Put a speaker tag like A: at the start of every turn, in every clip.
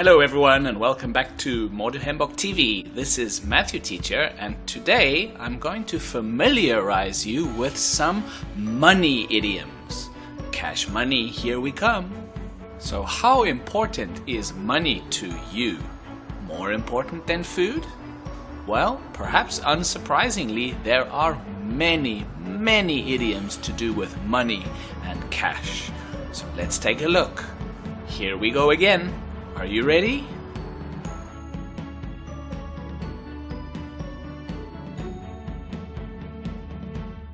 A: Hello everyone and welcome back to Moduhembok TV. This is Matthew Teacher and today I'm going to familiarize you with some money idioms. Cash money, here we come. So how important is money to you? More important than food? Well, perhaps unsurprisingly, there are many, many idioms to do with money and cash. So let's take a look. Here we go again. Are you ready?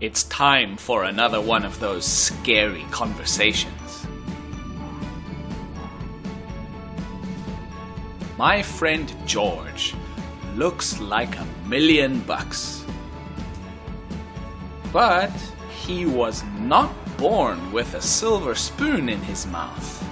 A: It's time for another one of those scary conversations. My friend George looks like a million bucks. But he was not born with a silver spoon in his mouth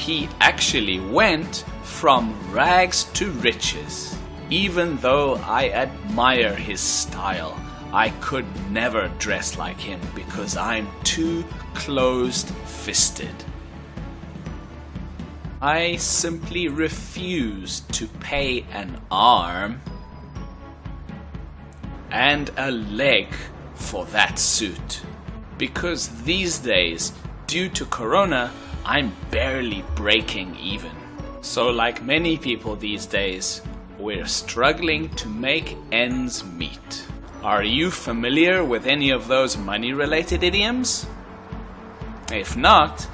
A: he actually went from rags to riches. Even though I admire his style, I could never dress like him because I'm too closed fisted. I simply refuse to pay an arm and a leg for that suit. Because these days, due to Corona, I'm barely breaking even. So like many people these days, we're struggling to make ends meet. Are you familiar with any of those money related idioms? If not,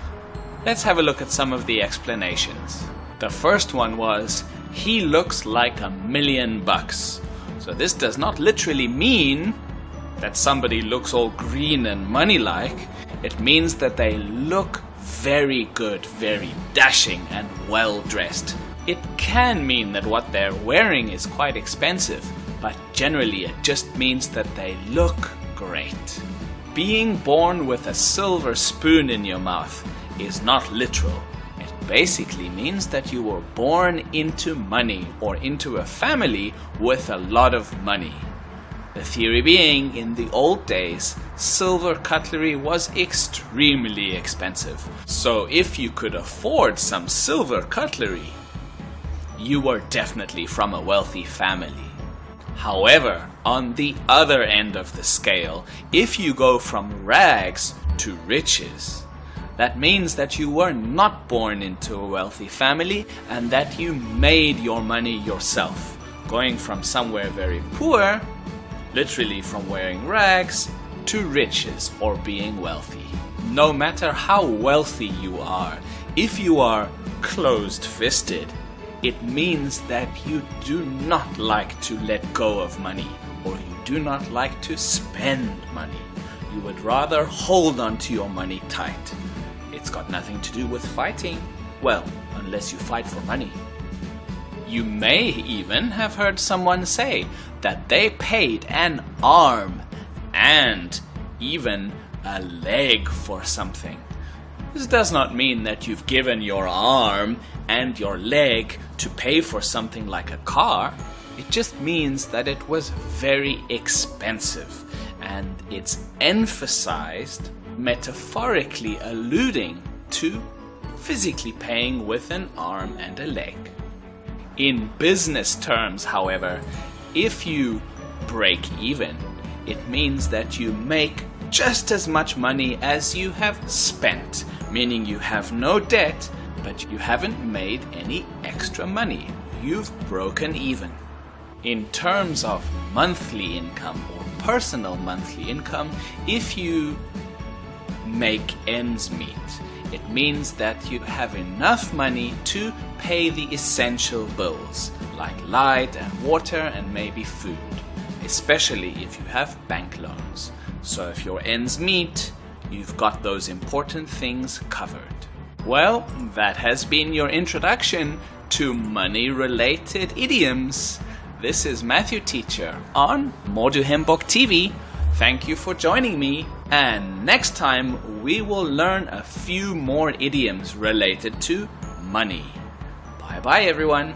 A: let's have a look at some of the explanations. The first one was, he looks like a million bucks. So this does not literally mean that somebody looks all green and money-like. It means that they look very good, very dashing and well dressed. It can mean that what they're wearing is quite expensive, but generally it just means that they look great. Being born with a silver spoon in your mouth is not literal. It basically means that you were born into money or into a family with a lot of money. The theory being, in the old days, silver cutlery was extremely expensive. So if you could afford some silver cutlery, you were definitely from a wealthy family. However, on the other end of the scale, if you go from rags to riches, that means that you were not born into a wealthy family and that you made your money yourself, going from somewhere very poor literally from wearing rags to riches or being wealthy. No matter how wealthy you are, if you are closed fisted, it means that you do not like to let go of money or you do not like to spend money. You would rather hold on to your money tight. It's got nothing to do with fighting. Well, unless you fight for money. You may even have heard someone say that they paid an arm and even a leg for something. This does not mean that you've given your arm and your leg to pay for something like a car. It just means that it was very expensive and it's emphasized metaphorically alluding to physically paying with an arm and a leg. In business terms, however, if you break even, it means that you make just as much money as you have spent, meaning you have no debt, but you haven't made any extra money. You've broken even. In terms of monthly income or personal monthly income, if you make ends meet, it means that you have enough money to pay the essential bills, like light and water and maybe food, especially if you have bank loans. So if your ends meet, you've got those important things covered. Well, that has been your introduction to money-related idioms. This is Matthew Teacher on Moduhembok TV Thank you for joining me, and next time we will learn a few more idioms related to money. Bye bye everyone.